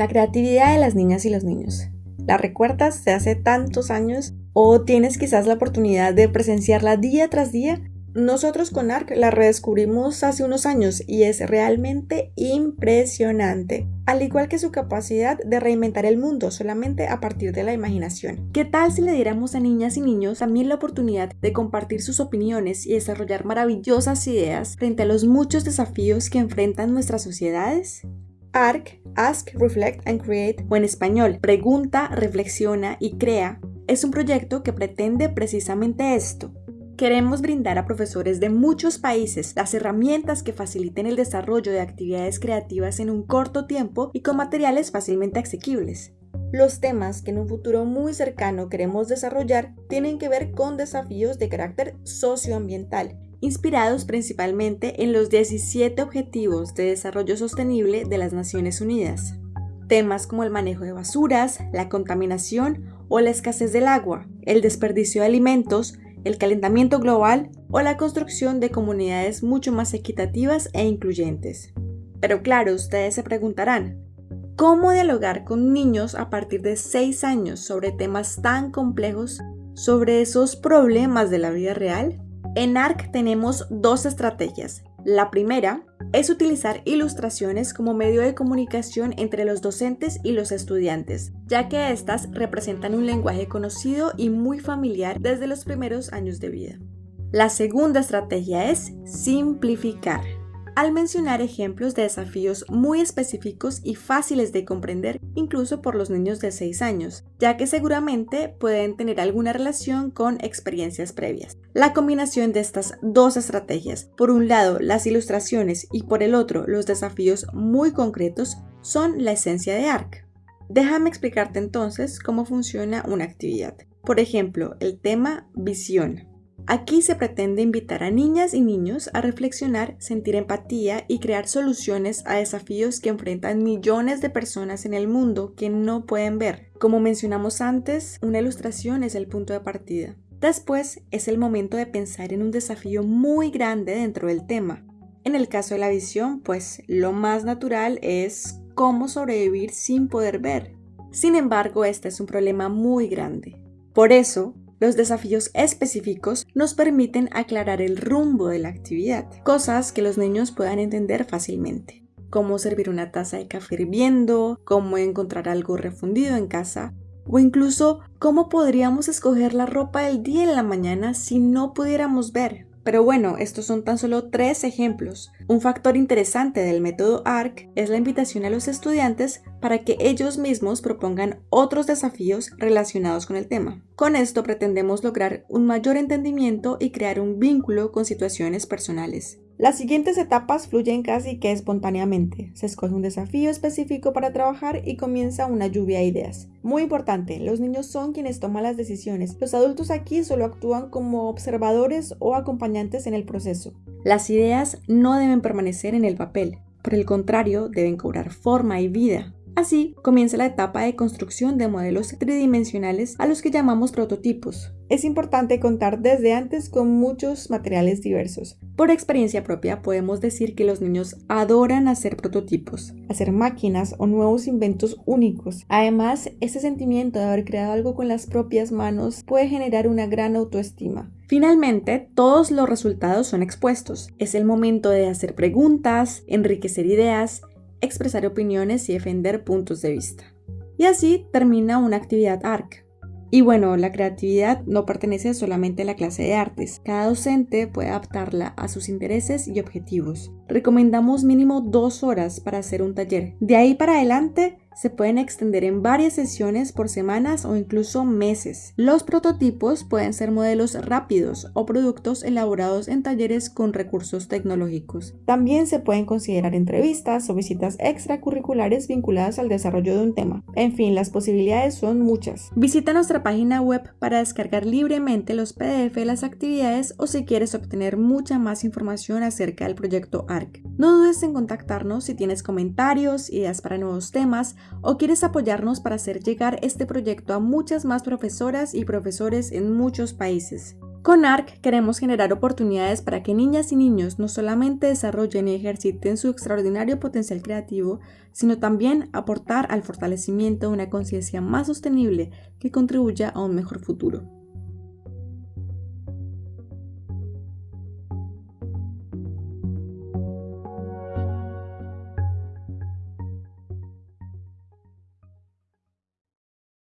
La creatividad de las niñas y los niños. ¿La recuerdas de hace tantos años? ¿O tienes quizás la oportunidad de presenciarla día tras día? Nosotros con ARC la redescubrimos hace unos años y es realmente impresionante, al igual que su capacidad de reinventar el mundo solamente a partir de la imaginación. ¿Qué tal si le diéramos a niñas y niños también la oportunidad de compartir sus opiniones y desarrollar maravillosas ideas frente a los muchos desafíos que enfrentan nuestras sociedades? ARC, Ask, Reflect and Create, o en español, Pregunta, Reflexiona y Crea, es un proyecto que pretende precisamente esto, Queremos brindar a profesores de muchos países las herramientas que faciliten el desarrollo de actividades creativas en un corto tiempo y con materiales fácilmente asequibles. Los temas que en un futuro muy cercano queremos desarrollar tienen que ver con desafíos de carácter socioambiental, inspirados principalmente en los 17 Objetivos de Desarrollo Sostenible de las Naciones Unidas. Temas como el manejo de basuras, la contaminación o la escasez del agua, el desperdicio de alimentos, el calentamiento global o la construcción de comunidades mucho más equitativas e incluyentes. Pero claro, ustedes se preguntarán, ¿cómo dialogar con niños a partir de 6 años sobre temas tan complejos, sobre esos problemas de la vida real? En ARC tenemos dos estrategias. La primera es utilizar ilustraciones como medio de comunicación entre los docentes y los estudiantes, ya que éstas representan un lenguaje conocido y muy familiar desde los primeros años de vida. La segunda estrategia es simplificar al mencionar ejemplos de desafíos muy específicos y fáciles de comprender incluso por los niños de 6 años, ya que seguramente pueden tener alguna relación con experiencias previas. La combinación de estas dos estrategias, por un lado las ilustraciones y por el otro los desafíos muy concretos, son la esencia de ARC. Déjame explicarte entonces cómo funciona una actividad. Por ejemplo, el tema visión. Aquí se pretende invitar a niñas y niños a reflexionar, sentir empatía y crear soluciones a desafíos que enfrentan millones de personas en el mundo que no pueden ver. Como mencionamos antes, una ilustración es el punto de partida. Después es el momento de pensar en un desafío muy grande dentro del tema. En el caso de la visión, pues lo más natural es cómo sobrevivir sin poder ver. Sin embargo, este es un problema muy grande. Por eso, los desafíos específicos nos permiten aclarar el rumbo de la actividad, cosas que los niños puedan entender fácilmente. Cómo servir una taza de café hirviendo, cómo encontrar algo refundido en casa, o incluso cómo podríamos escoger la ropa del día en la mañana si no pudiéramos ver. Pero bueno, estos son tan solo tres ejemplos. Un factor interesante del método ARC es la invitación a los estudiantes para que ellos mismos propongan otros desafíos relacionados con el tema. Con esto pretendemos lograr un mayor entendimiento y crear un vínculo con situaciones personales. Las siguientes etapas fluyen casi que espontáneamente. Se escoge un desafío específico para trabajar y comienza una lluvia de ideas. Muy importante, los niños son quienes toman las decisiones. Los adultos aquí solo actúan como observadores o acompañantes en el proceso. Las ideas no deben permanecer en el papel. Por el contrario, deben cobrar forma y vida. Así comienza la etapa de construcción de modelos tridimensionales a los que llamamos prototipos. Es importante contar desde antes con muchos materiales diversos. Por experiencia propia podemos decir que los niños adoran hacer prototipos, hacer máquinas o nuevos inventos únicos. Además, ese sentimiento de haber creado algo con las propias manos puede generar una gran autoestima. Finalmente, todos los resultados son expuestos. Es el momento de hacer preguntas, enriquecer ideas expresar opiniones y defender puntos de vista. Y así termina una actividad ARC. Y bueno, la creatividad no pertenece solamente a la clase de artes. Cada docente puede adaptarla a sus intereses y objetivos. Recomendamos mínimo dos horas para hacer un taller. De ahí para adelante, se pueden extender en varias sesiones por semanas o incluso meses. Los prototipos pueden ser modelos rápidos o productos elaborados en talleres con recursos tecnológicos. También se pueden considerar entrevistas o visitas extracurriculares vinculadas al desarrollo de un tema. En fin, las posibilidades son muchas. Visita nuestra página web para descargar libremente los PDF de las actividades o si quieres obtener mucha más información acerca del proyecto ARC. No dudes en contactarnos si tienes comentarios, ideas para nuevos temas o quieres apoyarnos para hacer llegar este proyecto a muchas más profesoras y profesores en muchos países. Con ARC queremos generar oportunidades para que niñas y niños no solamente desarrollen y ejerciten su extraordinario potencial creativo, sino también aportar al fortalecimiento de una conciencia más sostenible que contribuya a un mejor futuro.